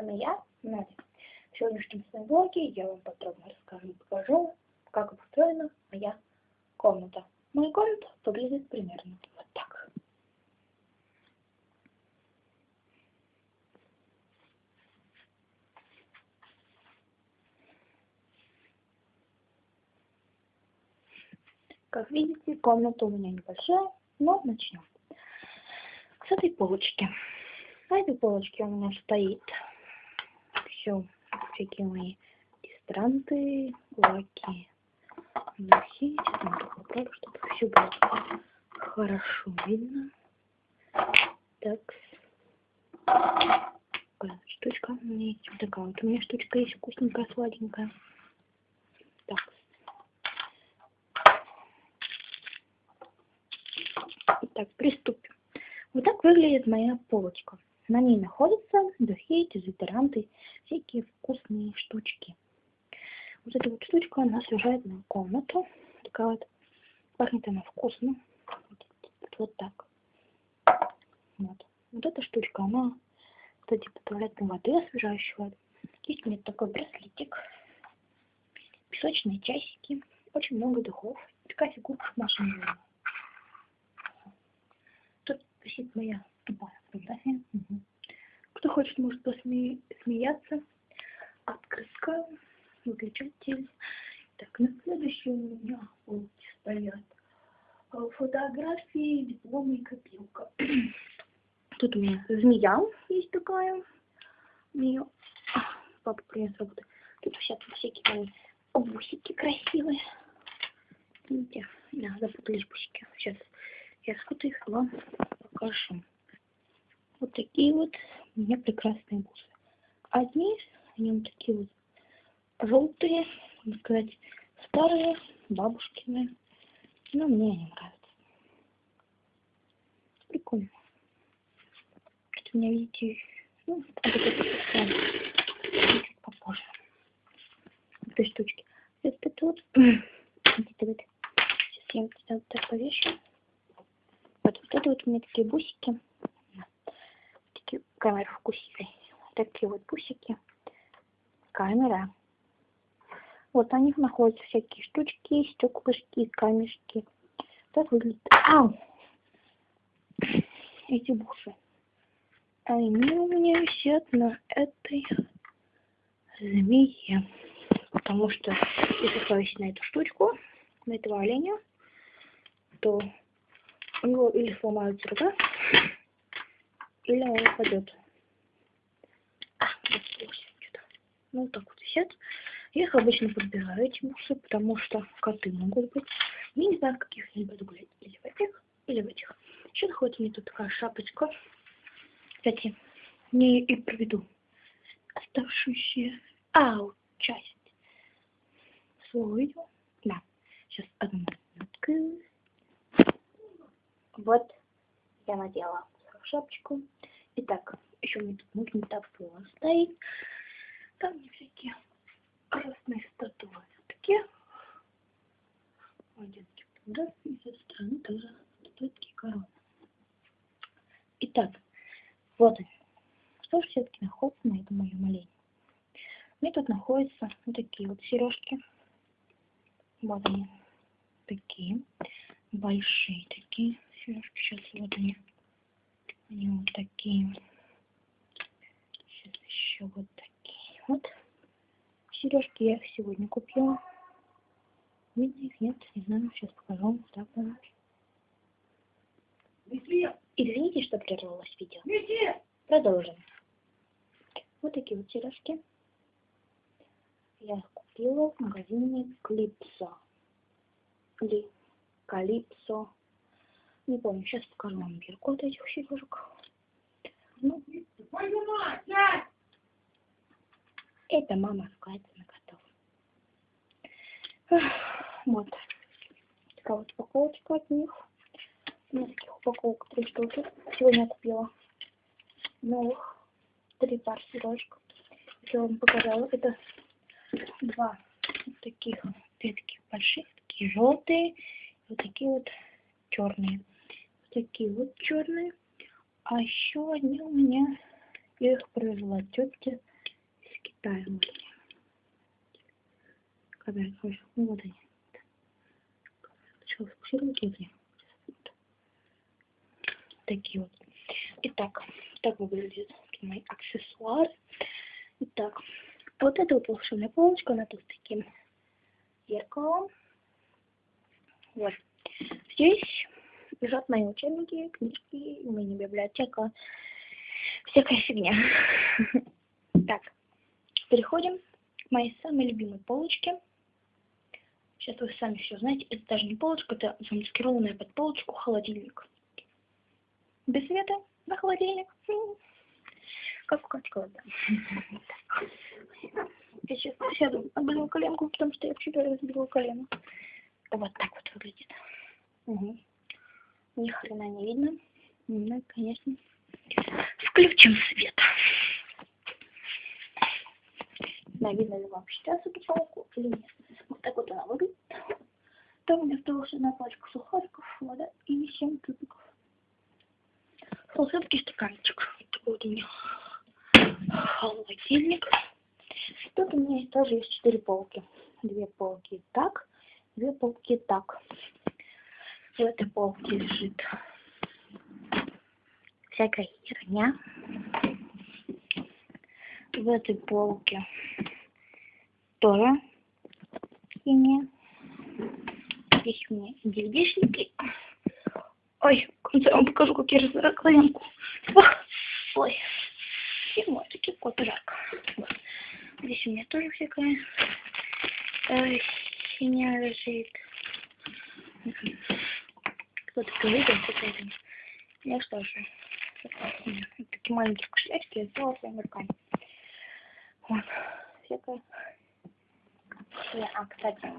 вами я, Надя. В сегодняшнем своем блоге я вам подробно расскажу и покажу, как устроена моя комната. Моя комната выглядит примерно вот так. Как видите, комната у меня небольшая, но начнем. С этой полочки. На этой полочке у меня стоит все, всякие мои дистранты, лаки. Сейчас я так чтобы все было хорошо видно. Так. Штучка у меня есть. Вот такая вот у меня штучка есть вкусненькая, сладенькая. Так. Итак, приступим. Вот так выглядит моя полочка. На ней находятся духи, дезодоранты, всякие вкусные штучки. Вот эта вот штучка, она освежает мою комнату. Такая вот, пахнет она вкусно. Вот, вот, так. Вот. Вот эта штучка, она, кстати, добавляет воды освежающего. Есть у меня такой браслетик. Песочные часики. Очень много духов. Такая фигурка машины. Тут висит моя тупая фотография. Угу. Кто хочет, может посмеяться. Открытка, выключатель. Так, на следующем у меня полки стоят фотографии, дипломы и копилка. Тут у меня змея есть такая. Мне папа принес работу. Тут всякие, всякие бусики красивые. Видите? Да, запутались бусики. Сейчас я сфото их вам покажу. Вот такие вот у меня прекрасные бусы. Здесь они вот такие вот желтые, можно сказать, старые, бабушкины. Но мне они нравятся. Прикольно. Это у меня, видите, ну, вот это чуть попозже. Две штучки. Вот это вот. Видите, вот. Сейчас я вот так повешу. Вот, вот это вот у меня такие бусики камеру вкусили. Такие вот бусики. Камера. Вот они находятся всякие штучки, стеклышки, камешки. Так выглядит. Ау! Эти бусы. Они у меня висят на этой змее. Потому что если повесить на эту штучку, на этого оленя, то у него или сломаются рука, или он упадет. А, что-то. Ну, вот так вот висят. Я их обычно подбираю, эти мусы, потому что коты могут быть. Я не знаю, в каких я буду гулять. Или в этих, или в этих. Еще находится мне тут такая шапочка. Кстати, мне и проведу оставшуюся ау, часть видео. Да, сейчас одну минутку. Вот я надела шапочку. Итак, еще мне тут магнитофон стоит. Там мне всякие красные статуэтки. Один туда, и с этой стороны тоже статуэтки короны. Итак, вот они. Что же все-таки находится на этом моем олене? У меня тут находятся вот такие вот сережки. Вот они. Такие. Большие такие сережки. Сейчас вот они. Они вот такие. Сейчас еще вот такие вот. Сережки я их сегодня купила. Видно их нет, не знаю, сейчас покажу. Так вот. Извините, что прервалось видео. Продолжим. Вот такие вот сережки. Я их купила в магазине Клипсо. Или Калипсо. Не помню, сейчас покажу вам от этих сережек. Ну, это мама ругается на котов. Вот. Такая вот упаковочка от них. У меня таких упаковок три штуки. Сегодня купила новых три пар сережек. Я вам показала. Это два таких, две таких больших, такие желтые, вот такие вот черные такие вот черные. А еще они у меня, их привезла тетя они. Камера, ой, ну вот они. Сначала сфокусировать вот они. Такие вот. Итак, так выглядят мои аксессуары. Итак, вот эта вот волшебная полочка, она тут с таким зеркалом. Вот. Здесь лежат мои учебники, книжки, мини-библиотека, всякая фигня. Так, переходим к моей самой любимой полочке. Сейчас вы сами все знаете, это даже не полочка, это замаскированная под полочку холодильник. Без света на холодильник. Как в качках, да. Я сейчас сяду, обливаю коленку, потому что я вчера разбила колено. Вот так вот выглядит. Угу. Ни хрена не видно. Ну, конечно. Включим свет. Да, видно ли вам сейчас эту палку или нет. Вот так вот она выглядит. Там у меня осталась одна пачка сухариков, вода и 7 тюбиков. Салфетки стаканчик. Такой вот у меня холодильник. Тут у меня тоже есть четыре полки. Две полки так, две полки так. В этой полке лежит всякая херня. В этой полке тоже химия. Здесь у меня DVD-шники. Ой, я вам покажу, как я разбираю коленку. Ой, и вот таки кот жарко. Здесь у меня тоже всякая э, синяя лежит. Кто-то видел какая-то. Я что же, такие маленькие кошелечки я сделала своими руками. Вот, всякое. А, кстати.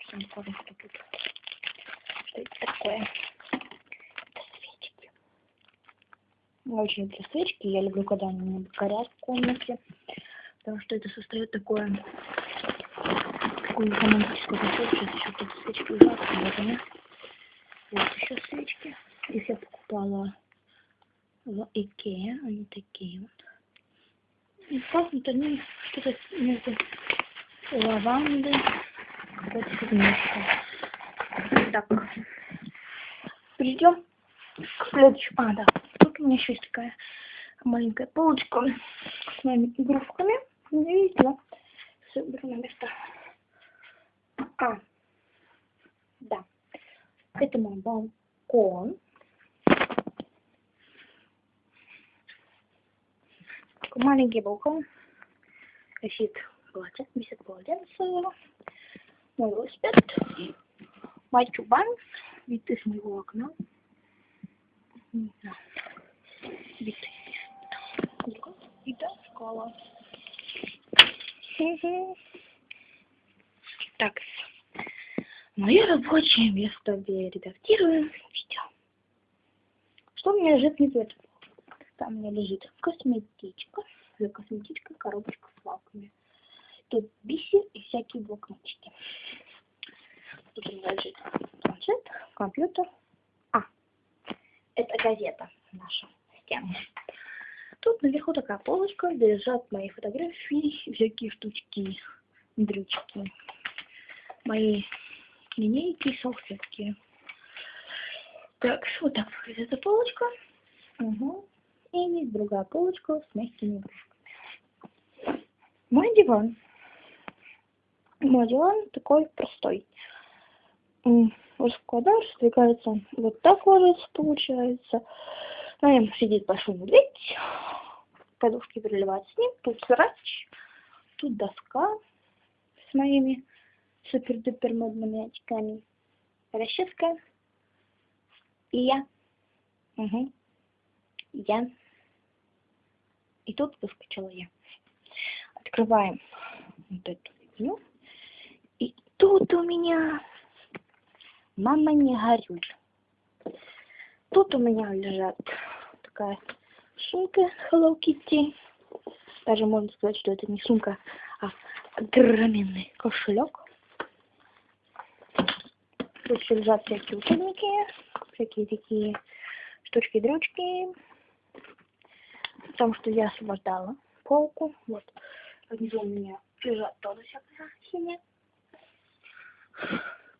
Что покажу, что тут. Что это такое? Это свечки. Очень люблю свечки. Я люблю, когда они горят в комнате. Потому что это создает такое такую романтическую атмосферу. Сейчас еще тут свечки лежат. Вот они. Вот еще свечки. Их я покупала в Икее. Они такие вот. И пахнут они что-то между лавандой какой-то фигнёшкой. Так. Перейдем к следующему. А, да. Тут у меня еще есть такая маленькая полочка с моими игрушками. Видите, да? Все беру на место. А, да. Это мой балкон. Такой маленький балкон. Висит полотенце, висит полотенце. Мой велосипед. Мой чубан. Вид из моего окна. Вид Вида школа. Так, мое рабочее место, где я редактирую видео. Что у меня лежит не этом? Там у меня лежит косметичка, косметичка, коробочка с лаками. Тут бисер и всякие блокнотики. Тут у меня лежит планшет, компьютер. А, это газета наша, стена. Тут наверху такая полочка, где лежат мои фотографии, всякие штучки, дрючки. Мои линейки салфетки. Так, вот так выглядит эта полочка. Угу. И есть другая полочка с мягкими игрушками. Мой диван. Мой диван такой простой. Раскладаешь, сдвигается вот так ложится, получается. На нем сидит большой медведь. Подушки переливать с ним. Тут срач. Тут доска с моими супер-дупер модными очками. Расческа. И я. Угу. Я. И тут выскочила я. Открываем вот эту фигню. И тут у меня мама не горюй. Тут у меня лежат такая сумка Hello Kitty. Даже можно сказать, что это не сумка, а огроменный кошелек. Тут еще лежат всякие учебники, всякие такие штучки-дрючки. том, что я освобождала полку. Вот. Внизу у меня лежат тоже всякая химия.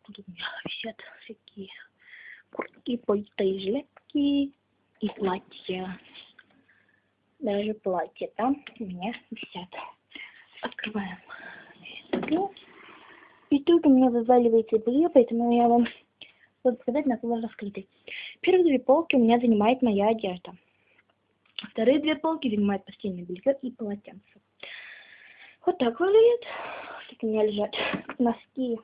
Тут у меня висят всякие куртки, пальто и жилетки и платья. Даже платья там у меня висят. Открываем. И тут у меня вываливается белье, поэтому я вам буду сказать на кого раскрытый. Первые две полки у меня занимает моя одежда. Вторые две полки занимают постельное белье и полотенце. Вот так выглядит. Тут у меня лежат носки,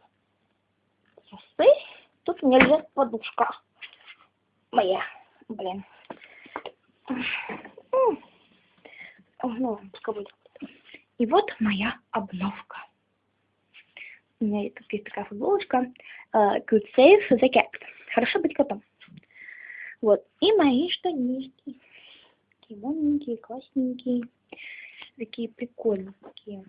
часы. Тут у меня лежит подушка. Моя. Блин. Ну, пускай И вот моя обновка. У меня есть такая футболочка. Uh, good save the cat. Хорошо быть котом. Вот. И мои штанишки. Такие маленькие, классненькие. Такие прикольненькие.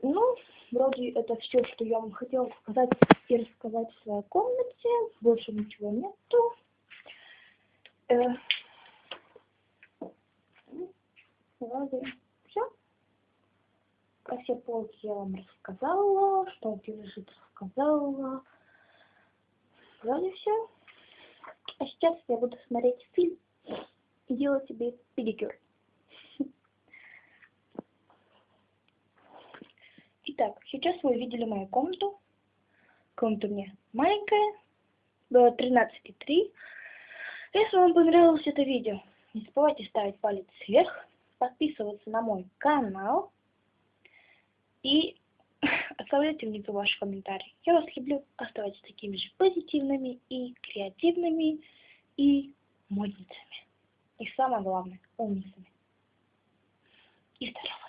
Ну, вроде это все, что я вам хотела сказать и рассказать в своей комнате. Больше ничего нету. Э, вроде все. Про все полки я вам рассказала, что где лежит, рассказала. Вроде все. А сейчас я буду смотреть фильм и делать себе педикюр. Итак, сейчас вы увидели мою комнату. Комната у меня маленькая, было 13,3. Если вам понравилось это видео, не забывайте ставить палец вверх, подписываться на мой канал и оставляйте внизу ваши комментарии. Я вас люблю, оставайтесь такими же позитивными и креативными и модницами. И самое главное, умницами. И здоровыми.